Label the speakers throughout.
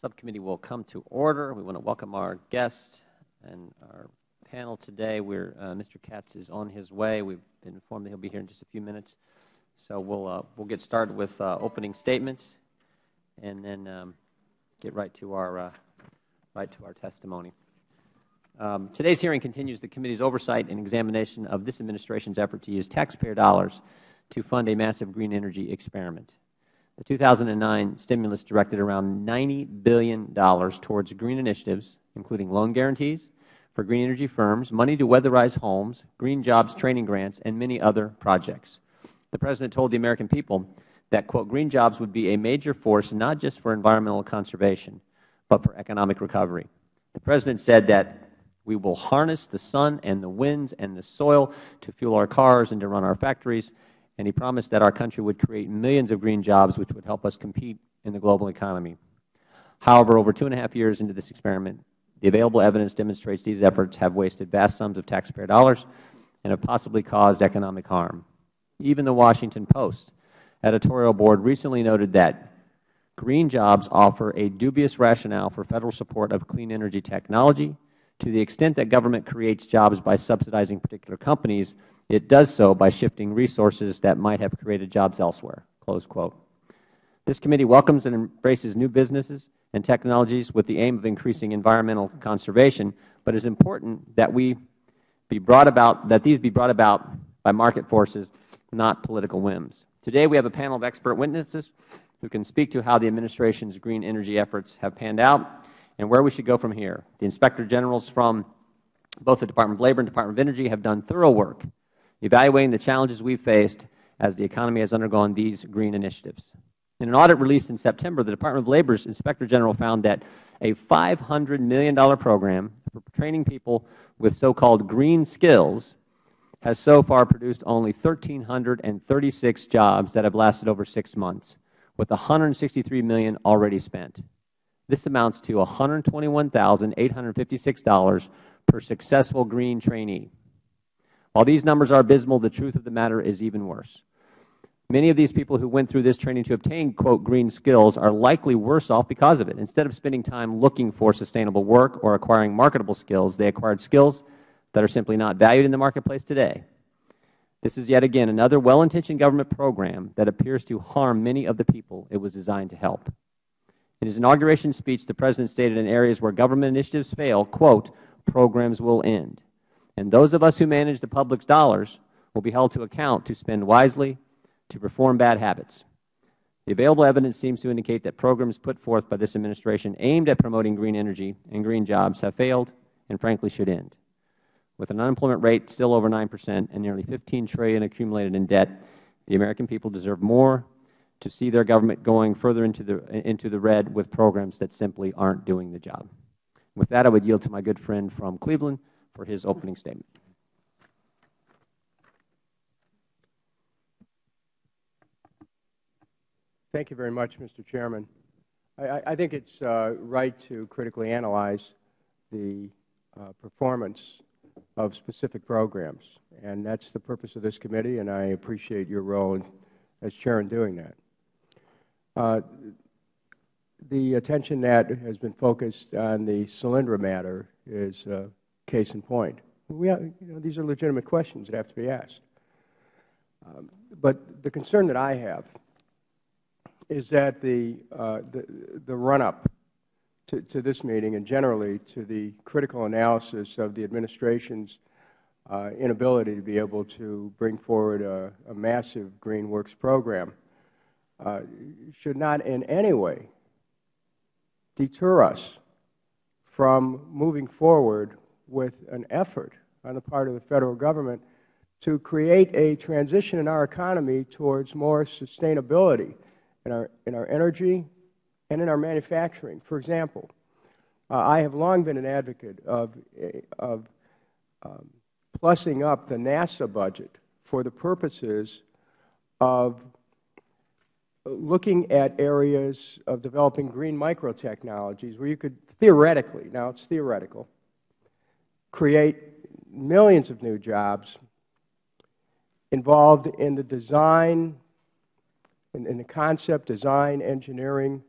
Speaker 1: subcommittee will come to order. We want to welcome our guest and our panel today. We're, uh, Mr. Katz is on his way. We've been informed that he'll be here in just a few minutes. So we'll, uh, we'll get started with uh, opening statements and then um, get right to our, uh, right to our testimony. Um, today's hearing continues the committee's oversight and examination of this administration's effort to use taxpayer dollars to fund a massive green energy experiment. The 2009 stimulus directed around $90 billion towards green initiatives, including loan guarantees for green energy firms, money to weatherize homes, green jobs training grants, and many other projects. The President told the American people that, quote, green jobs would be a major force not just for environmental conservation, but for economic recovery. The President said that we will harness the sun and the winds and the soil to fuel our cars and to run our factories, and he promised that our country would create millions of green jobs which would help us compete in the global economy. However, over two and a half years into this experiment, the available evidence demonstrates these efforts have wasted vast sums of taxpayer dollars and have possibly caused economic harm. Even the Washington Post editorial board recently noted that green jobs offer a dubious rationale for Federal support of clean energy technology. To the extent that government creates jobs by subsidizing particular companies, it does so by shifting resources that might have created jobs elsewhere." Close quote. This committee welcomes and embraces new businesses and technologies with the aim of increasing environmental conservation, but it is important that we be brought about that these be brought about by market forces, not political whims. Today we have a panel of expert witnesses who can speak to how the administration's green energy efforts have panned out and where we should go from here. The Inspector Generals from both the Department of Labor and Department of Energy have done thorough work evaluating the challenges we have faced as the economy has undergone these green initiatives. In an audit released in September, the Department of Labor's Inspector General found that a $500 million program for training people with so-called green skills has so far produced only 1,336 jobs that have lasted over six months, with 163 million already spent. This amounts to $121,856 per successful green trainee. While these numbers are abysmal, the truth of the matter is even worse. Many of these people who went through this training to obtain, quote, green skills are likely worse off because of it. Instead of spending time looking for sustainable work or acquiring marketable skills, they acquired skills that are simply not valued in the marketplace today. This is yet again another well-intentioned government program that appears to harm many of the people it was designed to help. In his inauguration speech, the President stated in areas where government initiatives fail, quote, programs will end and those of us who manage the public's dollars will be held to account to spend wisely, to reform bad habits. The available evidence seems to indicate that programs put forth by this administration aimed at promoting green energy and green jobs have failed and frankly should end. With an unemployment rate still over 9 percent and nearly 15 trillion accumulated in debt, the American people deserve more to see their government going further into the, into the red with programs that simply aren't doing the job. With that, I would yield to my good friend from Cleveland, for his opening statement.
Speaker 2: Thank you very much, Mr. Chairman. I, I think it's uh, right to critically analyze the uh, performance of specific programs, and that's the purpose of this committee, and I appreciate your role in, as chair in doing that. Uh, the attention that has been focused on the Solyndra matter is uh, Case in point. Have, you know, these are legitimate questions that have to be asked. Um, but the concern that I have is that the, uh, the, the run-up to, to, this meeting and generally to the critical analysis of the Administration's uh, inability to be able to bring forward a, a massive Green Works program uh, should not in any way deter us from moving forward with an effort on the part of the Federal Government to create a transition in our economy towards more sustainability in our, in our energy and in our manufacturing. For example, uh, I have long been an advocate of, of um, plussing up the NASA budget for the purposes of looking at areas of developing green microtechnologies where you could theoretically, now it's theoretical, create millions of new jobs involved in the design, in, the concept, design, engineering,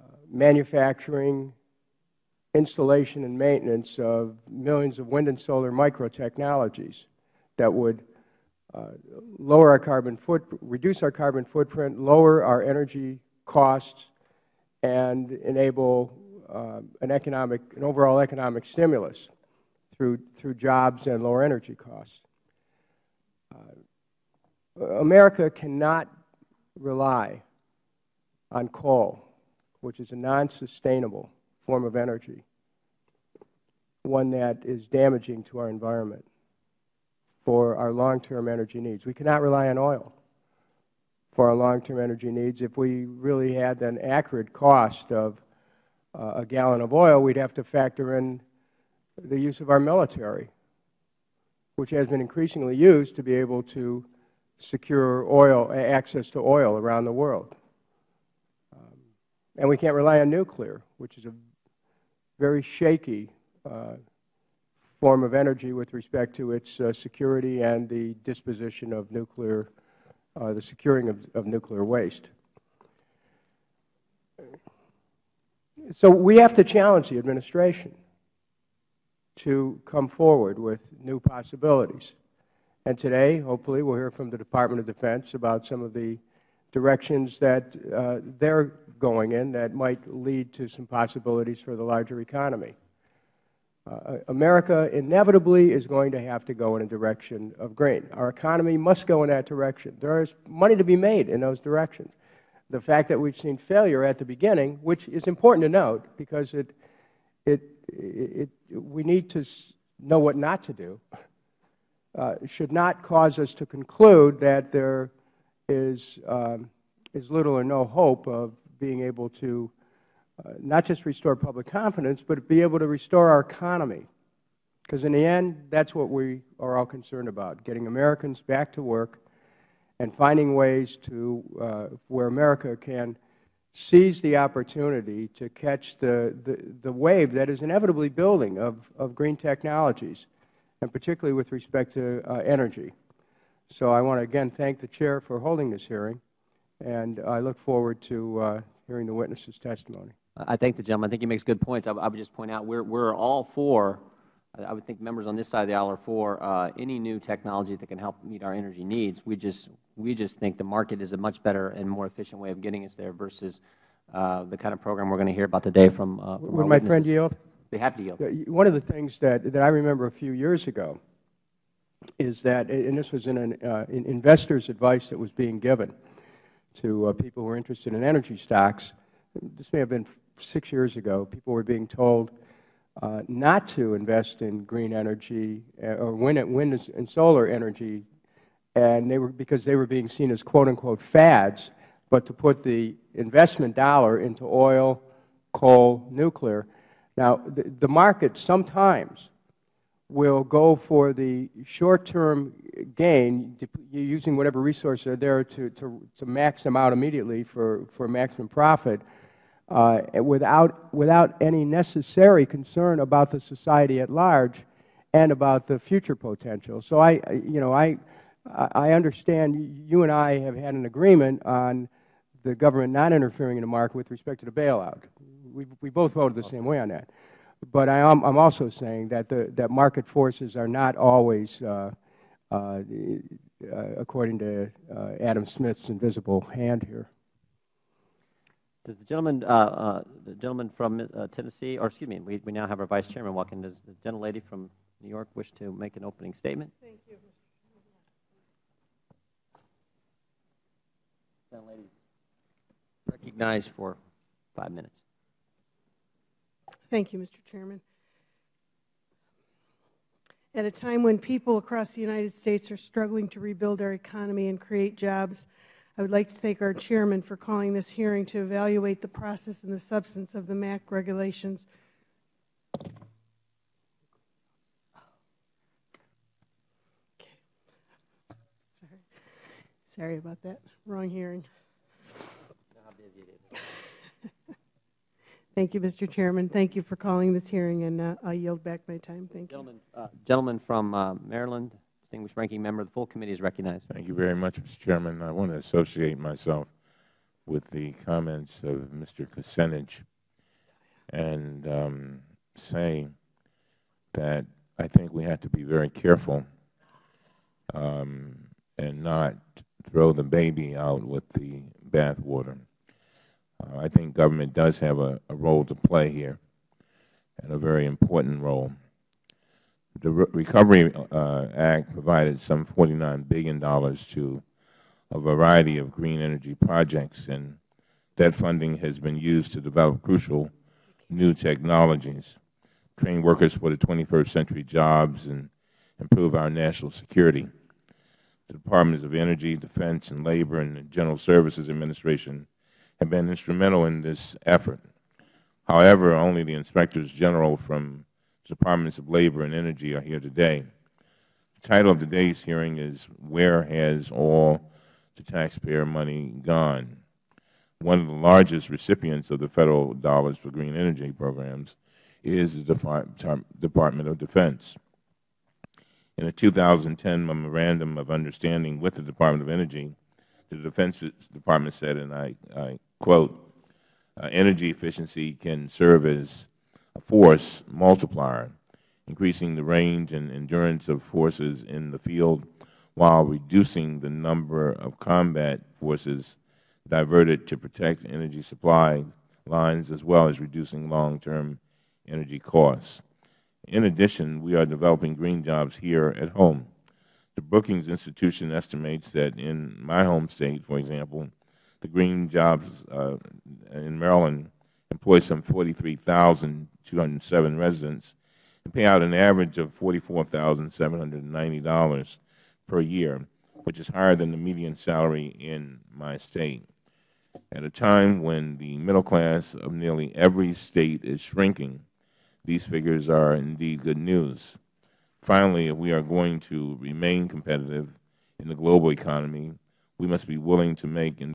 Speaker 2: uh, manufacturing, installation, and maintenance of millions of wind and solar microtechnologies that would uh, lower our carbon foot, reduce our carbon footprint, lower our energy costs, and enable an economic, an overall economic stimulus through, through jobs and lower energy costs. Uh, America cannot rely on coal, which is a non-sustainable form of energy, one that is damaging to our environment for our long-term energy needs. We cannot rely on oil for our long-term energy needs. If we really had an accurate cost of uh, a gallon of oil, we'd have to factor in the use of our military, which has been increasingly used to be able to secure oil, access to oil around the world. Um, and we can't rely on nuclear, which is a very shaky uh, form of energy with respect to its uh, security and the disposition of nuclear, uh, the securing of, of nuclear waste. So we have to challenge the administration to come forward with new possibilities. And today, hopefully, we'll hear from the Department of Defense about some of the directions that uh, they're going in that might lead to some possibilities for the larger economy. Uh, America inevitably is going to have to go in a direction of green. Our economy must go in that direction. There is money to be made in those directions. The fact that we've seen failure at the beginning, which is important to note because it, it, it, we need to know what not to do, uh, should not cause us to conclude that there is, um, is little or no hope of being able to uh, not just restore public confidence, but be able to restore our economy. Because in the end, that's what we are all concerned about, getting Americans back to work and finding ways to uh, where America can seize the opportunity to catch the, the, the, wave that is inevitably building of, of green technologies, and particularly with respect to uh, energy. So I want to again thank the Chair for holding this hearing, and I look forward to uh, hearing the witnesses' testimony.
Speaker 1: I thank the gentleman. I think he makes good points. I, I would just point out we're, we're all for, I would think members on this side of the aisle are for uh, any new technology that can help meet our energy needs. We just, we just think the market is a much better and more efficient way of getting us there versus uh, the kind of program we're going to hear about today from, uh, from
Speaker 2: Would my
Speaker 1: witnesses.
Speaker 2: friend yield?
Speaker 1: Be happy to yield.
Speaker 2: One of the things that, that I remember a few years ago is that, and this was in an uh, in investor's advice that was being given to uh, people who were interested in energy stocks. This may have been six years ago, people were being told uh, not to invest in green energy uh, or wind, wind and solar energy, and they were because they were being seen as quote unquote fads, but to put the investment dollar into oil, coal, nuclear. Now, the, the market sometimes will go for the short-term gain, using whatever resources are there to, to, to max them out immediately for, for maximum profit, uh, without, without any necessary concern about the society at large and about the future potential. So I, you know, I, I understand you and I have had an agreement on the government not interfering in the market with respect to the bailout. We, we both voted the same way on that. But I am I'm also saying that, the, that market forces are not always, uh, uh, uh according to uh, Adam Smith's invisible hand here.
Speaker 1: Does the gentleman, uh, uh, the gentleman from uh, Tennessee, or excuse me, we, we now have our Vice Chairman walking. Does the gentlelady from New York wish to make an opening statement?
Speaker 3: Thank you.
Speaker 1: Gentlelady, recognized for five minutes.
Speaker 3: Thank you, Mr. Chairman. At a time when people across the United States are struggling to rebuild our economy and create jobs, I would like to thank our chairman for calling this hearing to evaluate the process and the substance of the MACT regulations. Sorry about that. Wrong hearing. Thank you, Mr. Chairman. Thank you for calling this hearing, and uh, I'll yield back my time. Thank
Speaker 1: gentleman, you. Uh, gentleman from uh, Maryland, distinguished ranking member. Of the full committee is recognized.
Speaker 4: Thank you very much, Mr. Chairman. I want to associate myself with the comments of Mr. Kucinich and um, say that I think we have to be very careful um, and not throw the baby out with the bathwater. Uh, I think government does have a, a role to play here, and a very important role. The Re Recovery uh, Act provided some $49 billion to a variety of green energy projects, and that funding has been used to develop crucial new technologies, train workers for the 21st century jobs, and improve our national security. The Departments of Energy, Defense, and Labor, and the General Services Administration have been instrumental in this effort. However, only the Inspectors General from the Departments of Labor and Energy are here today. The title of today's hearing is, Where Has All the Taxpayer Money Gone? One of the largest recipients of the Federal dollars for green energy programs is the Department of Defense. In a 2010 Memorandum of Understanding with the Department of Energy, the Defense Department said, and I, I quote, uh, energy efficiency can serve as a force multiplier, increasing the range and endurance of forces in the field while reducing the number of combat forces diverted to protect energy supply lines as well as reducing long-term energy costs. In addition, we are developing green jobs here at home. The Brookings Institution estimates that in my home state, for example, the green jobs uh, in Maryland employ some 43,207 residents and pay out an average of $44,790 per year, which is higher than the median salary in my state. At a time when the middle class of nearly every state is shrinking, these figures are indeed good news. Finally, if we are going to remain competitive in the global economy, we must be willing to make